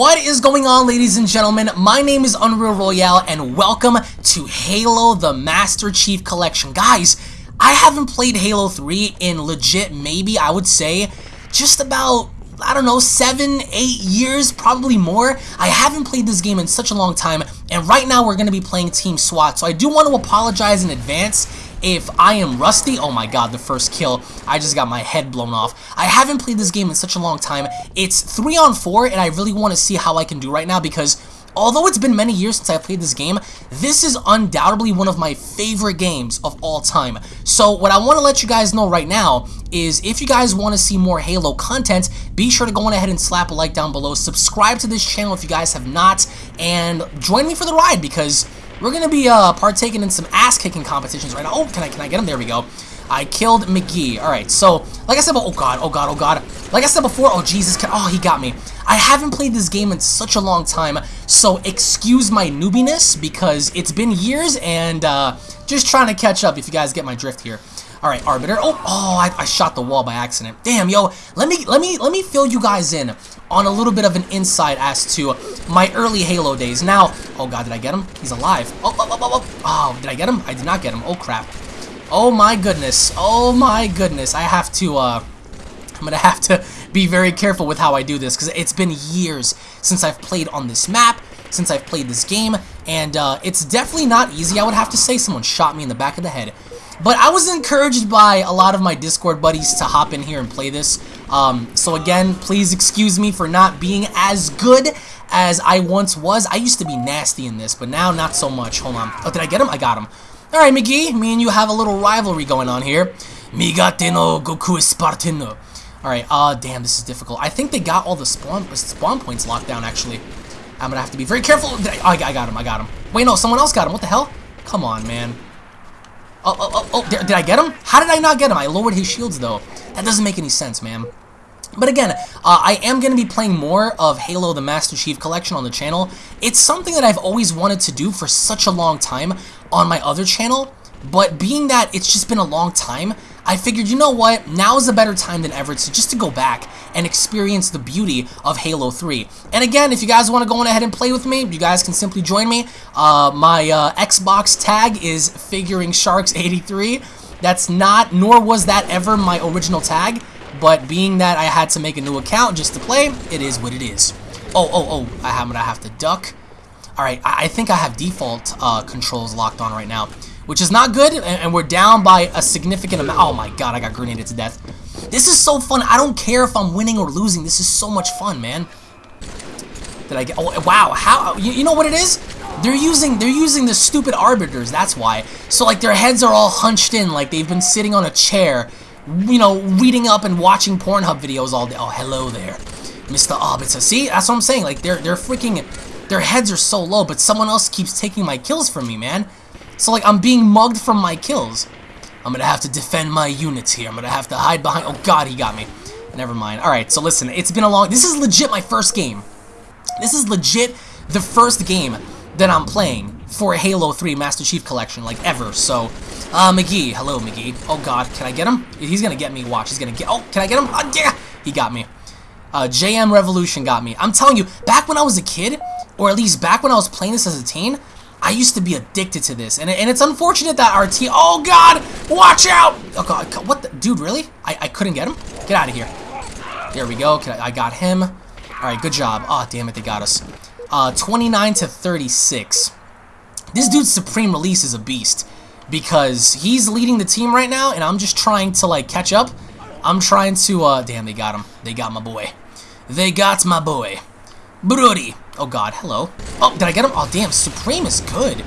What is going on ladies and gentlemen? My name is Unreal Royale and welcome to Halo the Master Chief Collection. Guys, I haven't played Halo 3 in legit maybe I would say just about I don't know, seven, eight years, probably more. I haven't played this game in such a long time, and right now we're going to be playing Team SWAT, so I do want to apologize in advance if I am rusty, oh my god, the first kill, I just got my head blown off. I haven't played this game in such a long time. It's 3 on 4, and I really want to see how I can do right now because Although it's been many years since I played this game, this is undoubtedly one of my favorite games of all time. So what I want to let you guys know right now is if you guys want to see more Halo content, be sure to go on ahead and slap a like down below, subscribe to this channel if you guys have not, and join me for the ride because we're going to be uh, partaking in some ass-kicking competitions right now. Oh, can I, can I get him? There we go. I killed McGee. Alright, so, like I said, oh god, oh god, oh god. Like I said before, oh Jesus, oh, he got me. I haven't played this game in such a long time, so excuse my noobiness, because it's been years, and uh, just trying to catch up if you guys get my drift here. Alright, Arbiter. Oh, oh, I, I shot the wall by accident. Damn, yo, let me, let me, let me fill you guys in on a little bit of an insight as to my early Halo days. Now, oh god, did I get him? He's alive. Oh, oh, oh, oh, oh, oh, did I get him? I did not get him. Oh, crap. Oh my goodness. Oh my goodness. I have to, uh, I'm gonna have to be very careful with how I do this, because it's been years since I've played on this map, since I've played this game, and, uh, it's definitely not easy, I would have to say. Someone shot me in the back of the head. But I was encouraged by a lot of my Discord buddies to hop in here and play this. Um, so again, please excuse me for not being as good as I once was. I used to be nasty in this, but now not so much. Hold on. Oh, did I get him? I got him. Alright, McGee, me and you have a little rivalry going on here. Migate no Goku Spartano. Alright, uh, damn, this is difficult. I think they got all the spawn spawn points locked down, actually. I'm gonna have to be very careful. I, I got him, I got him. Wait, no, someone else got him. What the hell? Come on, man. Oh, oh, oh, oh, did, did I get him? How did I not get him? I lowered his shields, though. That doesn't make any sense, man. But again, uh, I am going to be playing more of Halo the Master Chief Collection on the channel. It's something that I've always wanted to do for such a long time on my other channel, but being that it's just been a long time, I figured, you know what, now is a better time than ever to just to go back and experience the beauty of Halo 3. And again, if you guys want to go on ahead and play with me, you guys can simply join me. Uh, my uh, Xbox tag is Figuring Sharks 83. That's not, nor was that ever my original tag, but being that I had to make a new account just to play, it is what it is. Oh, oh, oh, I am gonna have to duck. Alright, I, I think I have default uh, controls locked on right now which is not good, and, and we're down by a significant amount. Oh my god, I got grenaded to death. This is so fun. I don't care if I'm winning or losing. This is so much fun, man. Did I get? Oh, wow. How? You, you know what it is? They're using they're using the stupid arbiters. That's why. So like their heads are all hunched in, like they've been sitting on a chair, you know, reading up and watching Pornhub videos all day. Oh, hello there, Mr. Arbiter. See, that's what I'm saying. Like they're they're freaking, their heads are so low, but someone else keeps taking my kills from me, man. So, like, I'm being mugged from my kills. I'm gonna have to defend my units here. I'm gonna have to hide behind... Oh, God, he got me. Never mind. Alright, so listen, it's been a long... This is legit my first game. This is legit the first game that I'm playing for Halo 3 Master Chief Collection, like, ever. So, uh, McGee. Hello, McGee. Oh, God. Can I get him? He's gonna get me. Watch. He's gonna get... Oh, can I get him? Oh, yeah! He got me. Uh, JM Revolution got me. I'm telling you, back when I was a kid, or at least back when I was playing this as a teen, I used to be addicted to this, and, and it's unfortunate that our team- Oh, God! Watch out! Oh, God, what the- Dude, really? I, I couldn't get him? Get out of here. There we go. I, I got him. Alright, good job. Oh, damn it, they got us. Uh, 29 to 36. This dude's Supreme Release is a beast. Because he's leading the team right now, and I'm just trying to, like, catch up. I'm trying to, uh, damn, they got him. They got my boy. They got my boy. Brody. Oh god, hello. Oh, did I get him? Oh damn, Supreme is good.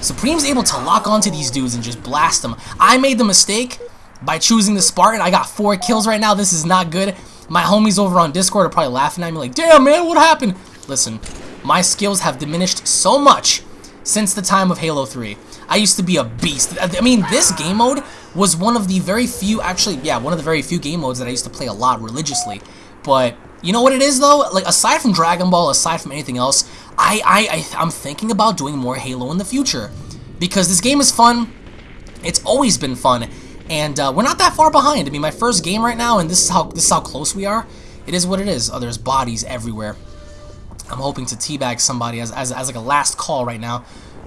Supreme's able to lock onto these dudes and just blast them. I made the mistake by choosing the Spartan. I got four kills right now. This is not good. My homies over on Discord are probably laughing at me like, damn man, what happened? Listen, my skills have diminished so much since the time of Halo 3. I used to be a beast. I mean, this game mode was one of the very few, actually, yeah, one of the very few game modes that I used to play a lot religiously. But you know what it is though? Like aside from Dragon Ball, aside from anything else, I, I, I I'm thinking about doing more Halo in the future because this game is fun. It's always been fun, and uh, we're not that far behind. I mean, my first game right now, and this is how this is how close we are. It is what it is. Oh, there's bodies everywhere. I'm hoping to teabag somebody as, as, as like a last call right now.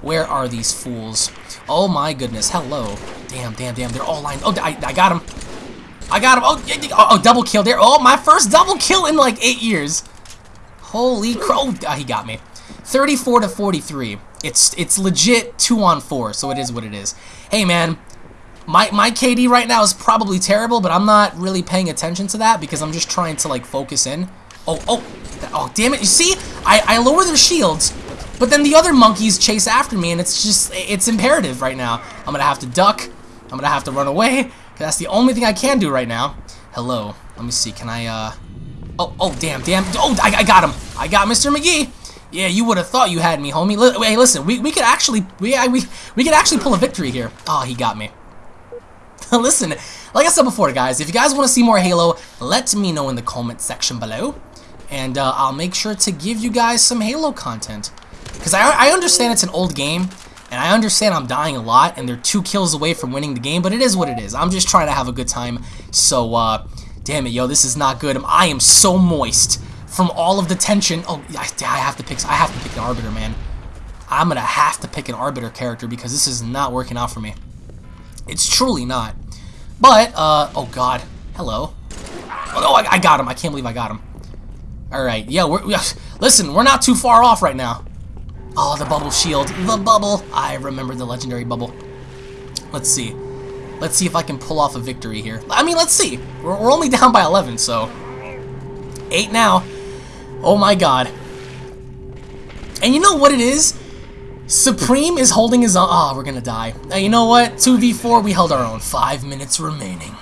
Where are these fools? Oh my goodness. Hello. Damn, damn, damn. They're all lined. Oh, I, I got him. I got him. Oh, oh, oh, double kill there. Oh, my first double kill in like eight years. Holy crow. Oh, he got me. 34 to 43. It's it's legit 2 on 4, so it is what it is. Hey, man. My, my KD right now is probably terrible, but I'm not really paying attention to that because I'm just trying to, like, focus in. Oh, oh, oh, damn it. You see? I, I lower their shields, but then the other monkeys chase after me, and it's just, it's imperative right now. I'm gonna have to duck. I'm gonna have to run away. That's the only thing I can do right now. Hello. Let me see. Can I, uh... Oh, oh, damn, damn. Oh, I, I got him. I got Mr. McGee. Yeah, you would have thought you had me, homie. L hey, listen, we, we could actually, we, we, we could actually pull a victory here. Oh, he got me. listen, like I said before, guys, if you guys want to see more Halo, let me know in the comment section below. And uh, I'll make sure to give you guys some Halo content. Because I, I understand it's an old game, and I understand I'm dying a lot, and they're two kills away from winning the game, but it is what it is. I'm just trying to have a good time. So, uh, damn it, yo, this is not good. I am so moist from all of the tension. Oh, I, I have to pick. I have to pick an arbiter, man. I'm gonna have to pick an arbiter character because this is not working out for me. It's truly not. But, uh, oh god, hello. Oh, I, I got him. I can't believe I got him. All right, yeah, we're, listen, we're not too far off right now. Oh, the bubble shield. The bubble. I remember the legendary bubble. Let's see. Let's see if I can pull off a victory here. I mean, let's see. We're, we're only down by 11, so... 8 now. Oh my god. And you know what it is? Supreme is holding his own. Oh, we're gonna die. Now, you know what? 2v4, we held our own. Five minutes remaining.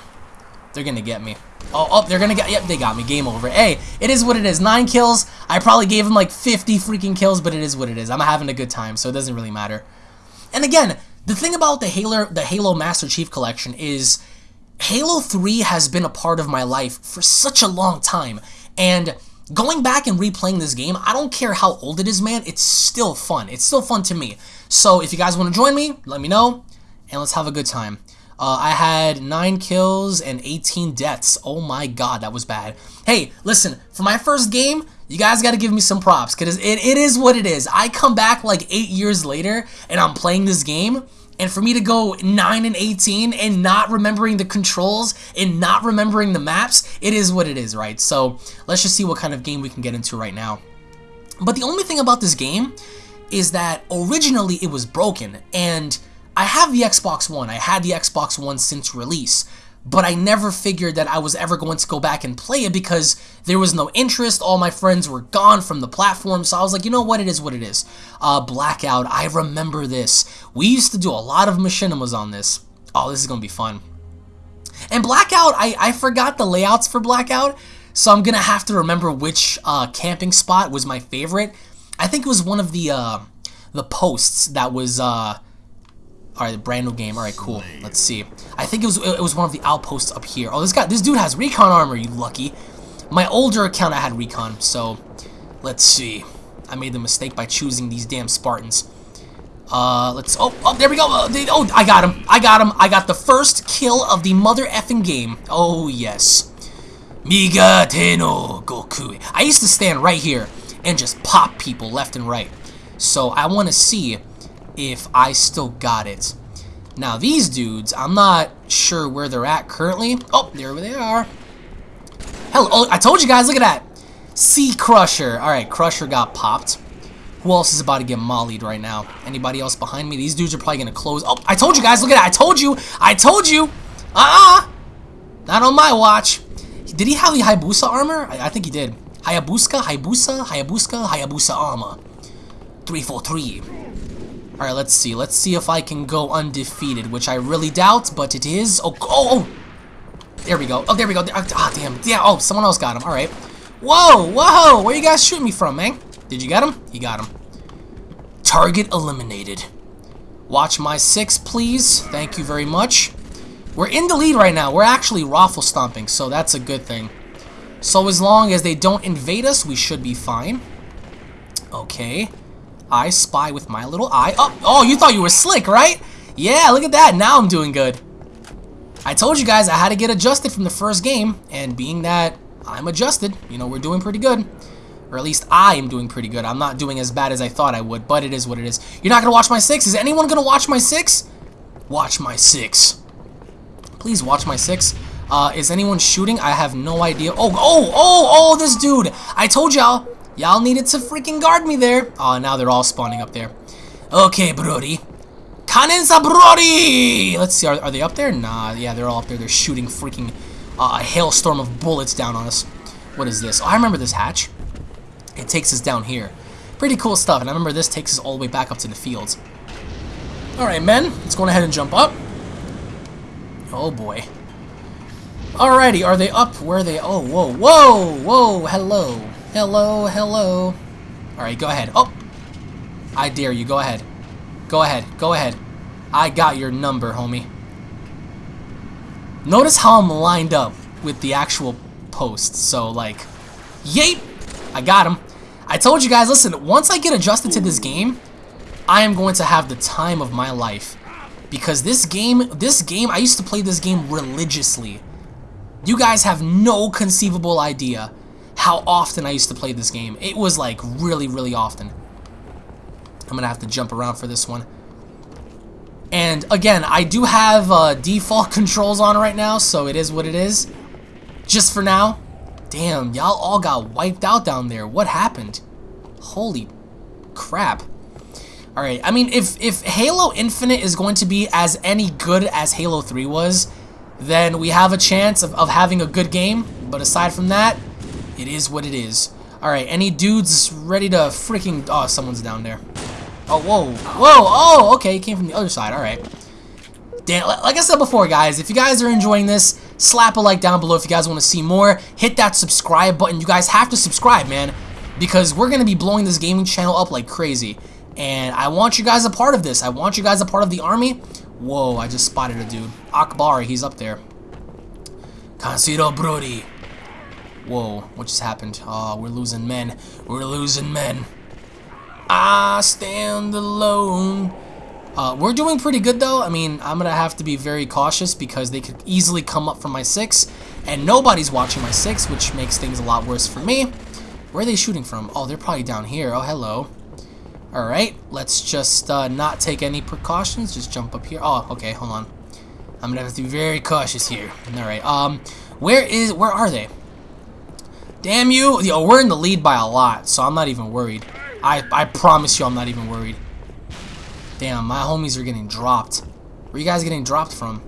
They're gonna get me. Oh, oh, they're gonna get, yep, they got me. Game over. Hey, it is what it is. Nine kills. I probably gave him like 50 freaking kills, but it is what it is. I'm having a good time, so it doesn't really matter. And again, the thing about the Halo, the Halo Master Chief Collection is Halo 3 has been a part of my life for such a long time. And going back and replaying this game, I don't care how old it is, man, it's still fun. It's still fun to me. So if you guys want to join me, let me know, and let's have a good time. Uh, I had 9 kills and 18 deaths. Oh my god, that was bad. Hey, listen, for my first game, you guys got to give me some props, because it, it is what it is. I come back like 8 years later, and I'm playing this game, and for me to go 9 and 18 and not remembering the controls and not remembering the maps, it is what it is, right? So let's just see what kind of game we can get into right now. But the only thing about this game is that originally it was broken, and I have the Xbox One. I had the Xbox One since release, but I never figured that I was ever going to go back and play it because there was no interest. All my friends were gone from the platform, so I was like, you know what, it is what it is. Uh, Blackout, I remember this. We used to do a lot of machinimas on this. Oh, this is going to be fun. And Blackout, I, I forgot the layouts for Blackout, so I'm going to have to remember which uh, camping spot was my favorite. I think it was one of the uh, the posts that was uh, all right, brand new game. All right, cool. Let's see. I think it was it was one of the outposts up here. Oh, this guy, this dude has recon armor. You lucky. My older account, I had recon. So, let's see. I made the mistake by choosing these damn Spartans. Uh, let's. Oh, oh, there we go. Uh, they, oh, I got him. I got him. I got the first kill of the mother effing game. Oh yes. Miga Teno Goku. I used to stand right here and just pop people left and right. So I want to see if I still got it. Now, these dudes, I'm not sure where they're at currently. Oh, there they are. Hello. Oh, I told you guys, look at that. Sea Crusher. All right, Crusher got popped. Who else is about to get mollied right now? Anybody else behind me? These dudes are probably going to close. Oh, I told you guys, look at that. I told you. I told you. Uh-uh. Not on my watch. Did he have the Hayabusa armor? I, I think he did. Hayabusa, Hayabusa, Hayabusa, Hayabusa armor. 343. Alright, let's see. Let's see if I can go undefeated, which I really doubt, but it is. Oh, oh, oh! There we go. Oh, there we go. Ah, damn. Yeah, oh, someone else got him. Alright. Whoa, whoa! Where you guys shooting me from, man? Did you get him? You got him. Target eliminated. Watch my six, please. Thank you very much. We're in the lead right now. We're actually raffle stomping, so that's a good thing. So as long as they don't invade us, we should be fine. Okay. I spy with my little eye. Oh, oh, you thought you were slick, right? Yeah, look at that. Now I'm doing good. I told you guys I had to get adjusted from the first game, and being that I'm adjusted, you know, we're doing pretty good. Or at least I am doing pretty good. I'm not doing as bad as I thought I would, but it is what it is. You're not going to watch my 6? Is anyone going to watch my 6? Watch my 6. Please watch my 6. Uh, is anyone shooting? I have no idea. Oh, oh, oh, oh, this dude. I told y'all. Y'all needed to freaking guard me there. Oh, now they're all spawning up there. Okay, Brody. Kanensa Brody! Let's see, are, are they up there? Nah, yeah, they're all up there. They're shooting freaking uh, a hailstorm of bullets down on us. What is this? Oh, I remember this hatch. It takes us down here. Pretty cool stuff, and I remember this takes us all the way back up to the fields. Alright, men, let's go ahead and jump up. Oh, boy. Alrighty, are they up? Where are they? Oh, whoa, whoa, whoa, hello. Hello, hello. Alright, go ahead. Oh! I dare you, go ahead. Go ahead, go ahead. I got your number, homie. Notice how I'm lined up with the actual post. So, like, yeet! I got him. I told you guys, listen, once I get adjusted to this game, I am going to have the time of my life. Because this game, this game, I used to play this game religiously. You guys have no conceivable idea how often I used to play this game. It was like really, really often. I'm going to have to jump around for this one. And again, I do have uh, default controls on right now, so it is what it is. Just for now. Damn, y'all all got wiped out down there. What happened? Holy crap. Alright, I mean, if, if Halo Infinite is going to be as any good as Halo 3 was, then we have a chance of, of having a good game. But aside from that, it is what it is. Alright, any dudes ready to freaking... Oh, someone's down there. Oh, whoa. Whoa, oh, okay, he came from the other side, alright. Damn, like I said before, guys, if you guys are enjoying this, slap a like down below if you guys want to see more. Hit that subscribe button. You guys have to subscribe, man, because we're going to be blowing this gaming channel up like crazy. And I want you guys a part of this. I want you guys a part of the army. Whoa, I just spotted a dude. Akbar, he's up there. Kansiro Brody. Whoa, what just happened? Oh, we're losing men. We're losing men. I stand alone. Uh, we're doing pretty good though. I mean, I'm gonna have to be very cautious because they could easily come up from my six, and nobody's watching my six, which makes things a lot worse for me. Where are they shooting from? Oh, they're probably down here. Oh, hello. Alright, let's just uh, not take any precautions. Just jump up here. Oh, okay, hold on. I'm gonna have to be very cautious here. Alright, um, where is, where are they? Damn you! Yo, we're in the lead by a lot, so I'm not even worried. I, I promise you I'm not even worried. Damn, my homies are getting dropped. Where are you guys getting dropped from?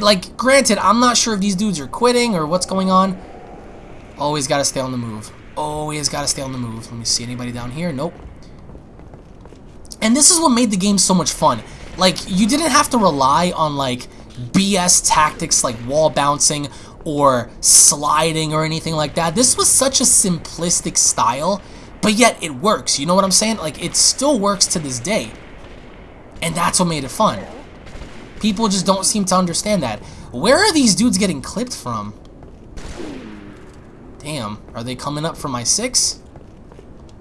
Like, granted, I'm not sure if these dudes are quitting or what's going on. Always gotta stay on the move. Always gotta stay on the move. Let me see anybody down here. Nope. And this is what made the game so much fun. Like, you didn't have to rely on, like, BS tactics like wall bouncing or sliding or anything like that. This was such a simplistic style but yet it works, you know what I'm saying? Like, it still works to this day. And that's what made it fun. People just don't seem to understand that. Where are these dudes getting clipped from? Damn, are they coming up for my six?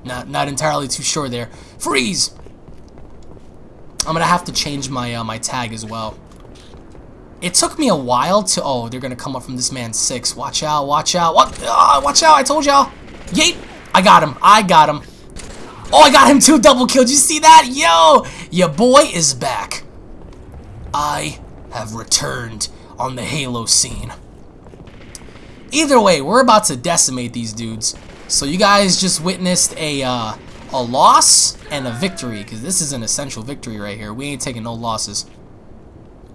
Not, not entirely too sure there. Freeze! I'm gonna have to change my uh, my tag as well. It took me a while to... Oh, they're gonna come up from this man six. Watch out, watch out. What? Uh, watch out, I told y'all. Yeet! I got him. I got him. Oh, I got him too. Double kill. Did you see that? Yo, your boy is back. I have returned on the Halo scene. Either way, we're about to decimate these dudes. So you guys just witnessed a uh, a loss and a victory, because this is an essential victory right here. We ain't taking no losses.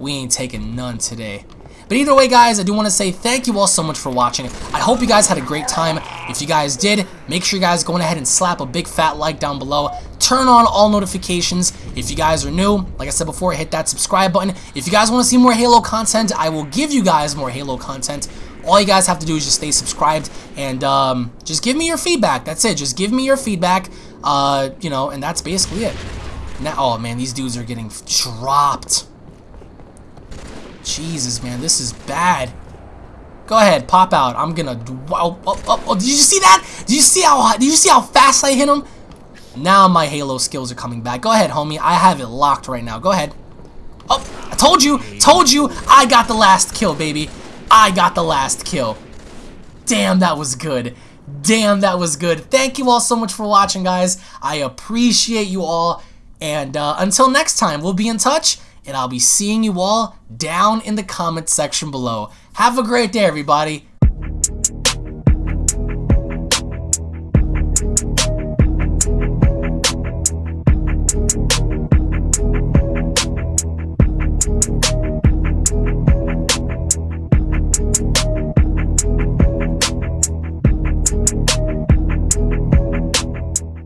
We ain't taking none today. But either way, guys, I do want to say thank you all so much for watching. I hope you guys had a great time. If you guys did, make sure you guys go ahead and slap a big fat like down below. Turn on all notifications. If you guys are new, like I said before, hit that subscribe button. If you guys want to see more Halo content, I will give you guys more Halo content. All you guys have to do is just stay subscribed and um, just give me your feedback. That's it. Just give me your feedback, uh, you know, and that's basically it. Now, oh man, these dudes are getting dropped. Jesus, man, this is bad. Go ahead, pop out. I'm gonna. Oh, oh, oh, oh, did you see that? Did you see how? Did you see how fast I hit him? Now my Halo skills are coming back. Go ahead, homie. I have it locked right now. Go ahead. Oh, I told you, told you. I got the last kill, baby. I got the last kill. Damn, that was good. Damn, that was good. Thank you all so much for watching, guys. I appreciate you all. And uh, until next time, we'll be in touch, and I'll be seeing you all down in the comments section below. Have a great day, everybody.